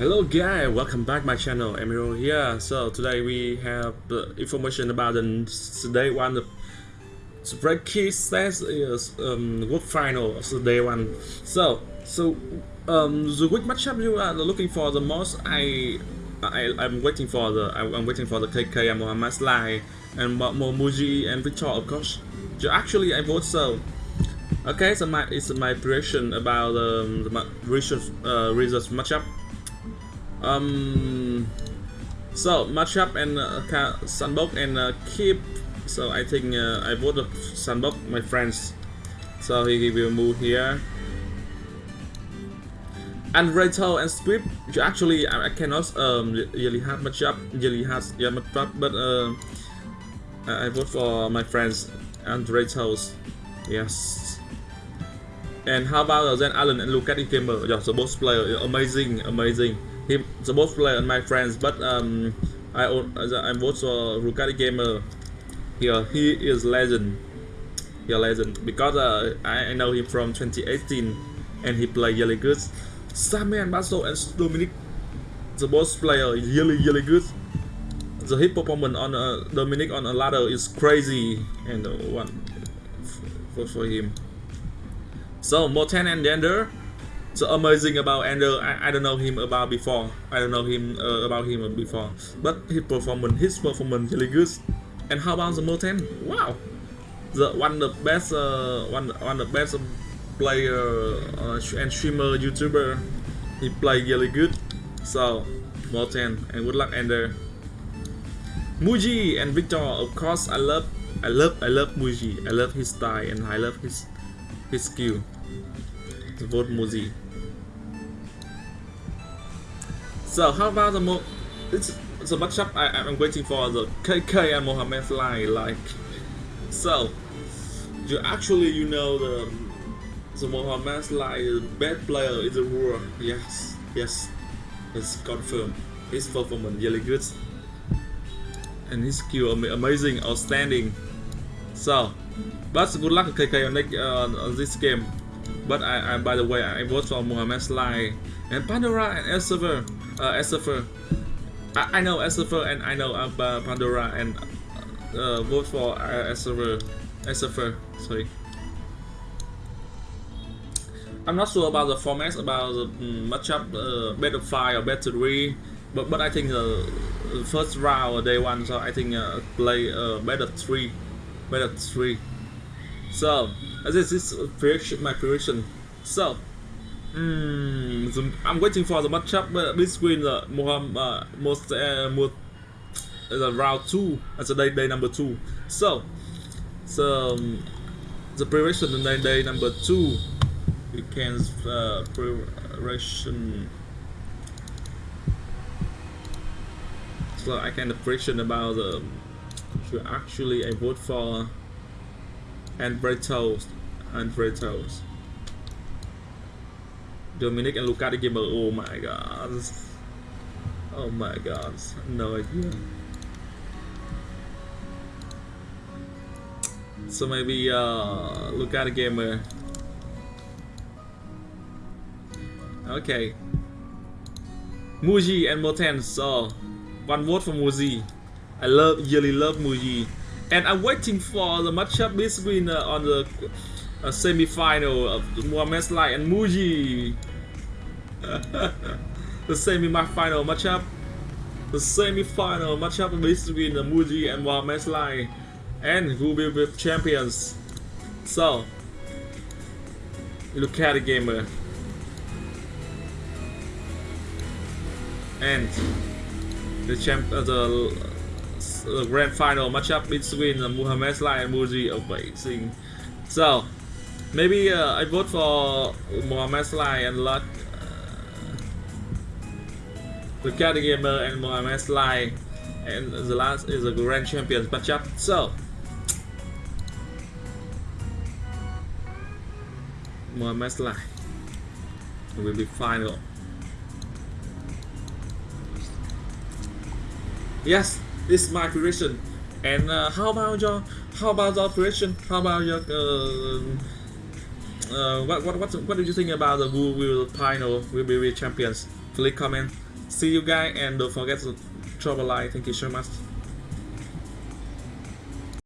Hello guys, welcome back my channel, Emiro here. So today we have the information about the day one the Spread Key says is um world final of the day one. So so um the which matchup you are looking for the most I I I'm waiting for the I'm waiting for the KK and Mohamed Sly and Momuji and Victor of course. Actually I vote so Okay, so my it's my prediction about um, the research uh, research matchup. Um, so matchup and uh, Sunbok and uh, Keep. So I think uh, I vote Sunbok, my friends. So he, will move here. And Rachel and Squib, actually I, I cannot um, really have matchup, really has yeah matchup, but uh, I vote for my friends and Rachel's. Yes. And how about then Alan and Lucas Gamer? Yeah, so both player, amazing, amazing. Him, the both player and my friends, but um, I I vote for Lucas Gamer. Here, he is legend. He legend because uh, I, know him from 2018, and he play really good. Samian Basso and Dominic, the both player, really really good. The hit performance on uh, Dominic on a ladder is crazy, and uh, one for for him. So Morten and Ender. So amazing about Ender. I, I don't know him about before. I don't know him uh, about him before. But his performance, his performance really good. And how about the Morten? Wow, the one of the best, uh, one one of the best player uh, and streamer YouTuber. He play really good. So Morten and good luck Ender. Muji and Victor, of course, I love, I love, I love Muji. I love his style and I love his his skill. Vote. So how about the mo it's the I, I'm waiting for the KK and Mohamed line like so you actually you know the the Mohamed line the best player in the world yes yes it's confirmed his performance really good and his skill amazing outstanding so but good luck KK on, uh, on this game. But I, I, by the way, I vote for Mohamed Sly and Pandora and Elsevier. Uh. I, I know Elsevier and I know uh, Pandora and uh, vote for uh, Elsevier. Sorry. I'm not sure about the formats about the um, matchup, uh, better five or better three, but but I think the first round day one, so I think uh, play uh, better three, better three. So, this is prediction, my prediction. So, mm, the, I'm waiting for the matchup between the uh, most, uh, most, uh, the round two, as the day, day number two. So, so um, the prediction day, day number two, we can uh, prediction. So I can prediction about the. Actually, I vote for and Bretos and Bretos. Dominic and Luca Gamer. Oh my god. Oh my god. No idea. So maybe uh Luca Gamer. Okay. Muji and Morten. So one vote for Muji. I love really love Muji and I'm waiting for the matchup between uh, on the uh, semi-final of Mohamed Sly and Muji. the semi-final matchup. The semi-final matchup between uh, Muji and Mohamed Sly, and who will be champions. So, look at the gamer. And the champ, uh, the the grand final matchup between uh, Muhammad Sly and Muji Amazing. So, maybe uh, I vote for Muhammad Sly and Luck. The Cat Gamer and Muhammad Sly. And the last is a grand champions matchup. So, Muhammad Sly will be final. Yes, this is my prediction. And uh, how about your how about your prediction? How about your uh, uh, what what what what do you think about the who will final will be champions? Please comment. see you guys and don't forget to drop a like thank you so much